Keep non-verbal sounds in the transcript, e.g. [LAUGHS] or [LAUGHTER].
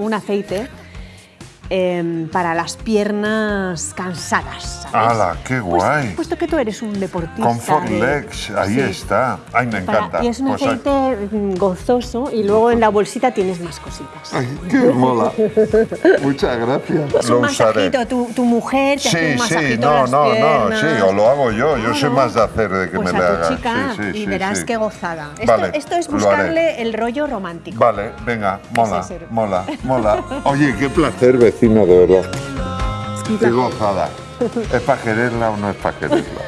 un aceite em, para las piernas cansadas. ¿sabes? ¡Hala, qué Pues- guay! puesto que tú eres un deportista. Comfort de- Legs, ahí Sí. está. Ay, me Para- encanta. y es un Pues, aceite mm, gozoso y luego en la bolsita tienes más cositas. Ay, qué mola. Muchas gracias. Es un masajito, tu, tu mujer te hace Sí, un sí, masajito no, las no, no, piernas. sí, o lo hago yo. Yo soy Claro. más de hacer de que pues me a le tu hagas. chica sí, sí, y sí, verás sí. qué gozada. Esto, Vale, esto es lo buscarle el rollo romántico. Vale, venga, mola, mola, mola. [LAUGHS] Oye, qué placer, de verdad. Qué gozada. [LAUGHS] ¿Es para quererla o no es para quererla?